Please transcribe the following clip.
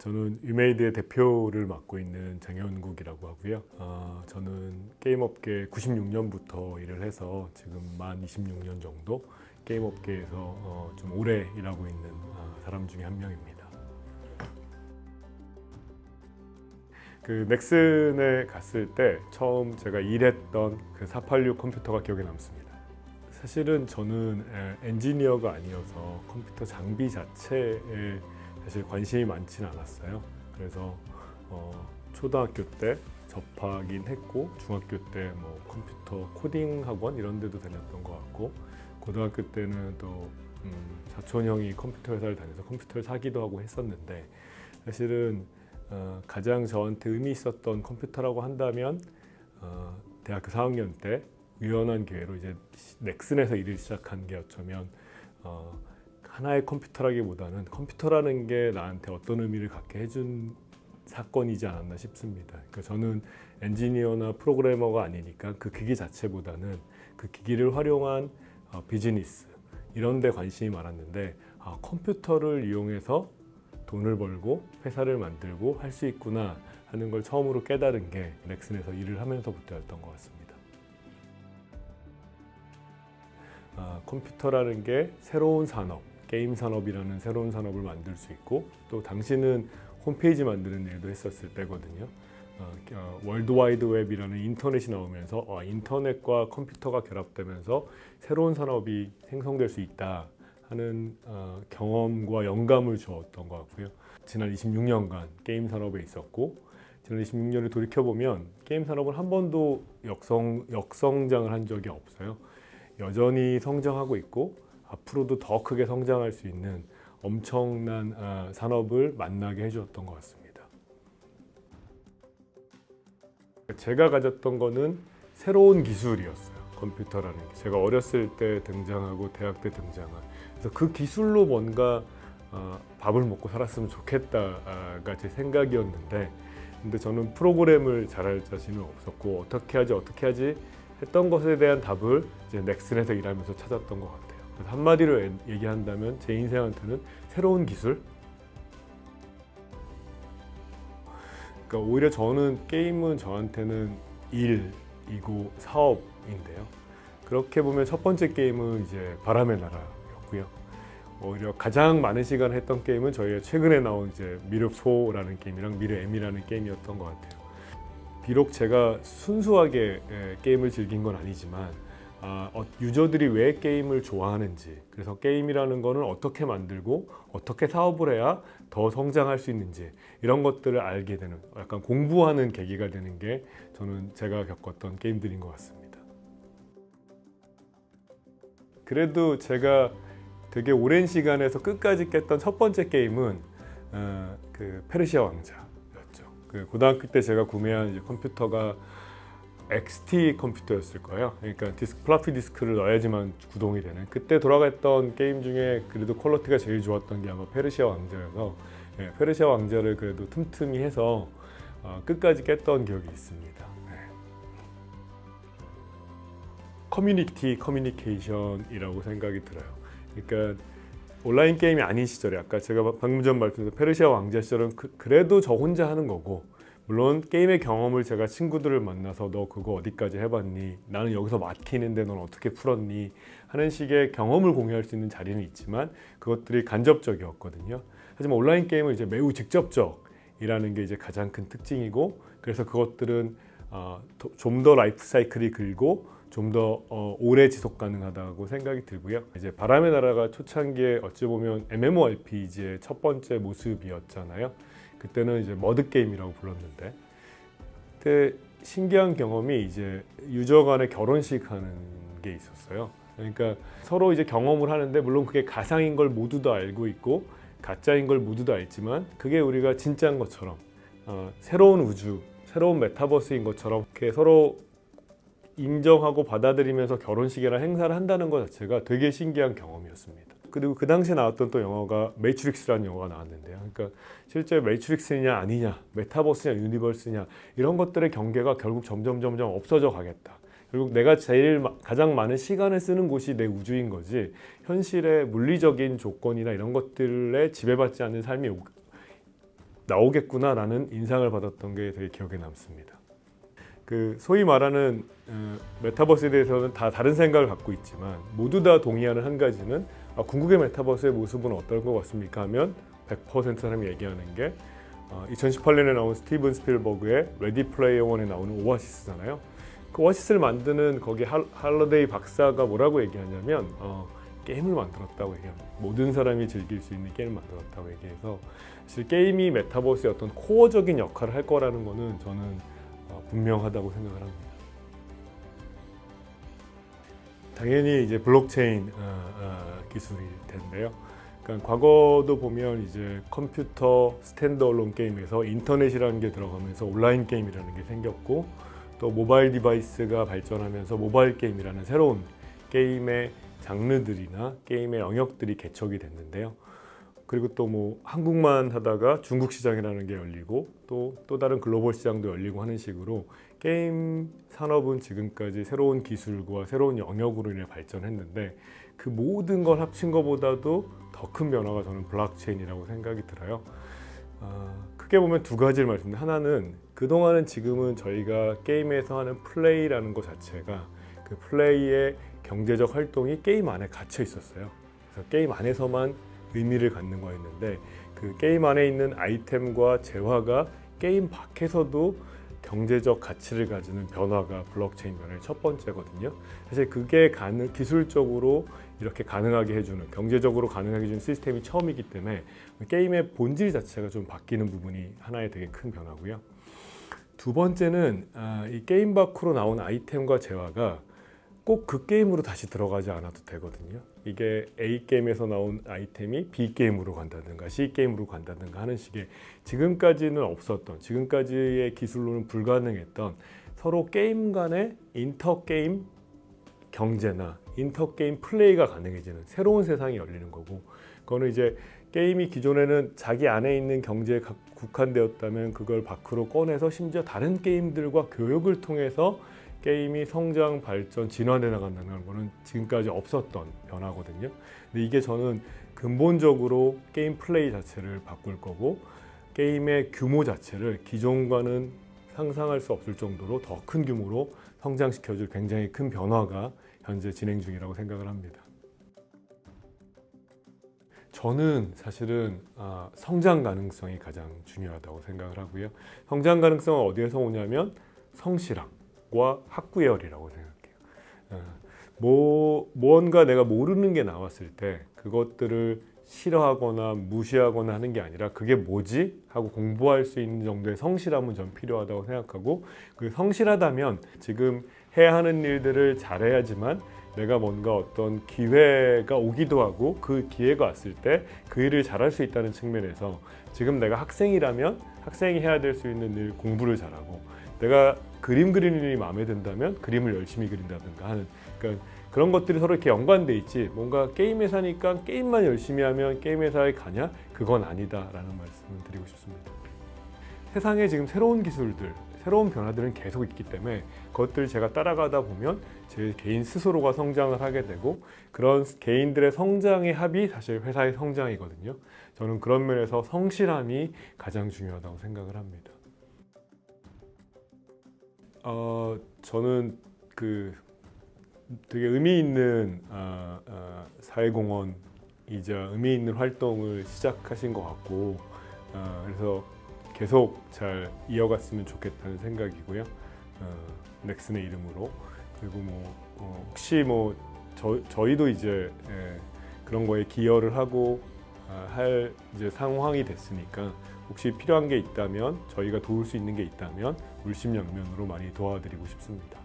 저는 위메이드의 대표를 맡고 있는 장현국이라고 하고요. 어, 저는 게임업계 96년부터 일을 해서 지금 만 26년 정도 게임업계에서 어, 좀 오래 일하고 있는 어, 사람 중에 한 명입니다. 그 넥슨에 갔을 때 처음 제가 일했던 그 486 컴퓨터가 기억에 남습니다. 사실은 저는 에, 엔지니어가 아니어서 컴퓨터 장비 자체에 사실 관심이 많지는 않았어요. 그래서 어, 초등학교 때 접하긴 했고 중학교 때 뭐 컴퓨터 코딩 학원 이런 데도 다녔던 것 같고 고등학교 때는 또 음, 사촌 형이 컴퓨터 회사를 다녀서 컴퓨터를 사기도 하고 했었는데 사실은 어, 가장 저한테 의미 있었던 컴퓨터라고 한다면 어, 대학교 4학년 때 우연한 기회로 이제 넥슨에서 일을 시작한 게 어쩌면 어, 하나의 컴퓨터라기보다는 컴퓨터라는 게 나한테 어떤 의미를 갖게 해준 사건이지 않았나 싶습니다. 그러니까 저는 엔지니어나 프로그래머가 아니니까 그 기기 자체보다는 그 기기를 활용한 어, 비즈니스 이런 데 관심이 많았는데 아, 컴퓨터를 이용해서 돈을 벌고 회사를 만들고 할 수 있구나 하는 걸 처음으로 깨달은 게 넥슨에서 일을 하면서부터였던 것 같습니다. 아, 컴퓨터라는 게 새로운 산업, 게임 산업이라는 새로운 산업을 만들 수 있고 또 당시는 홈페이지 만드는 일도 했었을 때거든요. 어, 어, 월드와이드 웹이라는 인터넷이 나오면서 어, 인터넷과 컴퓨터가 결합되면서 새로운 산업이 생성될 수 있다 하는 어, 경험과 영감을 주었던 것 같고요. 지난 26년간 게임 산업에 있었고 지난 26년을 돌이켜보면 게임 산업은 한 번도 역성, 역성장을 한 적이 없어요. 여전히 성장하고 있고 앞으로도 더 크게 성장할 수 있는 엄청난 어, 산업을 만나게 해주었던 것 같습니다. 제가 가졌던 거는 새로운 기술이었어요. 컴퓨터라는 게. 제가 어렸을 때 등장하고 대학 때 등장한. 그래서 그 기술로 뭔가 어, 밥을 먹고 살았으면 좋겠다가 제 생각이었는데 근데 저는 프로그램을 잘할 자신은 없었고 어떻게 하지 어떻게 하지 했던 것에 대한 답을 이제 넥슨에서 일하면서 찾았던 것 같아요. 한마디로 얘기한다면 제 인생한테는 새로운 기술 그러니까 오히려 저는 게임은 저한테는 일이고 사업인데요. 그렇게 보면 첫 번째 게임은 이제 바람의 나라였고요. 오히려 가장 많은 시간을 했던 게임은 저희가 최근에 나온 이제 미르4라는 게임이랑 미르M이라는 게임이었던 것 같아요. 비록 제가 순수하게 게임을 즐긴 건 아니지만 아, 어, 유저들이 왜 게임을 좋아하는지. 그래서 게임이라는 거는 어떻게 만들고 어떻게 사업을 해야 더 성장할 수 있는지 이런 것들을 알게 되는 약간 공부하는 계기가 되는 게 저는 제가 겪었던 게임들인 것 같습니다. 그래도 제가 되게 오랜 시간에서 끝까지 깼던 첫 번째 게임은 어, 그 페르시아 왕자였죠. 그 고등학교 때 제가 구매한 컴퓨터가 XT 컴퓨터였을 거예요. 그러니까 디스크, 플라피 디스크를 넣어야지만 구동이 되는. 그때 돌아갔던 게임 중에 그래도 quality가 제일 좋았던 게 아마 페르시아 왕자여서 예, 페르시아 왕자를 그래도 틈틈이 해서 어, 끝까지 깼던 기억이 있습니다. 네. 커뮤니티 커뮤니케이션이라고 생각이 들어요. 그러니까 온라인 게임이 아닌 시절에 아까 제가 방금 전 말씀드린 페르시아 왕자 시절은 그, 그래도 저 혼자 하는 거고 물론 게임의 경험을 제가 친구들을 만나서 너 그거 어디까지 해봤니? 나는 여기서 막히는데 넌 어떻게 풀었니? 하는 식의 경험을 공유할 수 있는 자리는 있지만 그것들이 간접적이었거든요. 하지만 온라인 게임은 이제 매우 직접적이라는 게 이제 가장 큰 특징이고 그래서 그것들은 어, 좀더 라이프 사이클이 길고 좀더 어, 오래 지속 가능하다고 생각이 들고요. 이제 바람의 나라가 초창기에 어찌 보면 MMORPG의 첫 번째 모습이었잖아요. 그때는 이제 머드 게임이라고 불렀는데 그때 신기한 경험이 이제 유저 간의 결혼식 하는 게 있었어요. 그러니까 서로 이제 경험을 하는데 물론 그게 가상인 걸 모두 다 알고 있고 가짜인 걸 모두 다 알지만 그게 우리가 진짜인 것처럼 어, 새로운 우주, 새로운 메타버스인 것처럼 이렇게 서로 인정하고 받아들이면서 결혼식이나 행사를 한다는 것 자체가 되게 신기한 경험이었습니다. 그리고 그 당시에 나왔던 또 영화가 매트릭스라는 영화가 나왔는데요. 그러니까 실제 매트릭스냐 아니냐, 메타버스냐 유니버스냐 이런 것들의 경계가 결국 점점 점점 없어져 가겠다. 결국 내가 제일 가장 많은 시간을 쓰는 곳이 내 우주인 거지 현실의 물리적인 조건이나 이런 것들에 지배받지 않는 삶이 나오겠구나라는 인상을 받았던 게 되게 기억에 남습니다. 그 소위 말하는 어, 메타버스에 대해서는 다 다른 생각을 갖고 있지만 모두 다 동의하는 한 가지는 아, 궁극의 메타버스의 모습은 어떨 것 같습니까? 하면 100% 사람이 얘기하는 게 어, 2018년에 나온 스티븐 스필버그의 레디 플레이어 원에 나오는 오아시스잖아요. 그 오아시스를 만드는 거기 할, 할러데이 박사가 뭐라고 얘기하냐면 어, 게임을 만들었다고 얘기합니다. 모든 사람이 즐길 수 있는 게임을 만들었다고 얘기해서 사실 게임이 메타버스의 어떤 core적인 역할을 할 거라는 거는 저는 어, 분명하다고 생각을 합니다. 당연히 이제 블록체인 어, 어, 기술일 텐데요. 그러니까 과거도 보면 이제 컴퓨터 standalone 게임에서 인터넷이라는 게 들어가면서 온라인 게임이라는 게 생겼고 또 모바일 디바이스가 발전하면서 모바일 게임이라는 새로운 게임의 장르들이나 게임의 영역들이 개척이 됐는데요. 그리고 또 뭐 한국만 하다가 중국 시장이라는 게 열리고 또또 다른 글로벌 시장도 열리고 하는 식으로 게임 산업은 지금까지 새로운 기술과 새로운 영역으로 인해 발전했는데 그 모든 걸 합친 것보다도 더 큰 변화가 저는 블록체인이라고 생각이 들어요. 어, 크게 보면 두 가지를 말씀드립니다. 하나는 그동안은 지금은 저희가 게임에서 하는 플레이라는 것 자체가 그 플레이의 경제적 활동이 게임 안에 갇혀 있었어요. 그래서 게임 안에서만 의미를 갖는 거였는데 그 게임 안에 있는 아이템과 재화가 게임 밖에서도 경제적 가치를 가지는 변화가 블록체인 변화의 첫 번째거든요. 사실 그게 가능, 기술적으로 이렇게 가능하게 해주는 경제적으로 가능하게 해주는 시스템이 처음이기 때문에 게임의 본질 자체가 좀 바뀌는 부분이 하나의 되게 큰 변화고요. 두 번째는 아, 이 게임 밖으로 나온 아이템과 재화가 꼭 그 게임으로 다시 들어가지 않아도 되거든요. 이게 A 게임에서 나온 아이템이 B 게임으로 간다든가 C 게임으로 간다든가 하는 식의 지금까지는 없었던 지금까지의 기술로는 불가능했던 서로 게임 간의 inter 게임 경제나 inter 게임 플레이가 가능해지는 새로운 세상이 열리는 거고 그거는 이제 게임이 기존에는 자기 안에 있는 경제에 국한되었다면 그걸 밖으로 꺼내서 심지어 다른 게임들과 교역을 통해서 게임이 성장, 발전, 진화돼 나간다는 거는 지금까지 없었던 변화거든요. 근데 이게 저는 근본적으로 게임 플레이 자체를 바꿀 거고 게임의 규모 자체를 기존과는 상상할 수 없을 정도로 더 큰 규모로 성장시켜줄 굉장히 큰 변화가 현재 진행 중이라고 생각을 합니다. 저는 사실은 아, 성장 가능성이 가장 중요하다고 생각을 하고요. 성장 가능성은 어디에서 오냐면 성실함 과 학구열이라고 생각해요. 어, 뭐 뭔가 내가 모르는 게 나왔을 때 그것들을 싫어하거나 무시하거나 하는 게 아니라 그게 뭐지? 하고 공부할 수 있는 정도의 성실함은 좀 필요하다고 생각하고 그 성실하다면 지금 해야 하는 일들을 잘해야지만 내가 뭔가 어떤 기회가 오기도 하고 그 기회가 왔을 때 그 일을 잘할 수 있다는 측면에서 지금 내가 학생이라면 학생이 해야 될 수 있는 일 공부를 잘하고 내가 그림 그리는 일이 마음에 든다면 그림을 열심히 그린다든가 하는 그러니까 그런 것들이 서로 이렇게 연관돼 있지 뭔가 게임 회사니까 게임만 열심히 하면 게임 회사에 가냐 그건 아니다 라는 말씀을 드리고 싶습니다. 세상에 지금 새로운 기술들 새로운 변화들은 계속 있기 때문에 그것들 제가 따라가다 보면 제 개인 스스로가 성장을 하게 되고 그런 개인들의 성장의 합이 사실 회사의 성장이거든요. 저는 그런 면에서 성실함이 가장 중요하다고 생각을 합니다. 어, 저는 그 되게 의미 있는 어, 어, 사회공헌이자 의미 있는 활동을 시작하신 것 같고 어, 그래서 계속 잘 이어갔으면 좋겠다는 생각이고요. 어, 넥슨의 이름으로 그리고 뭐 어, 혹시 뭐 저, 저희도 이제 예, 그런 거에 기여를 하고 아, 할 이제 상황이 됐으니까 혹시 필요한 게 있다면 저희가 도울 수 있는 게 있다면 물심양면으로 많이 도와드리고 싶습니다.